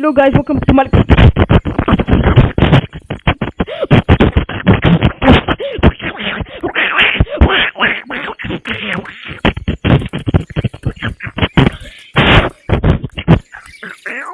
Hello guys, welcome to my...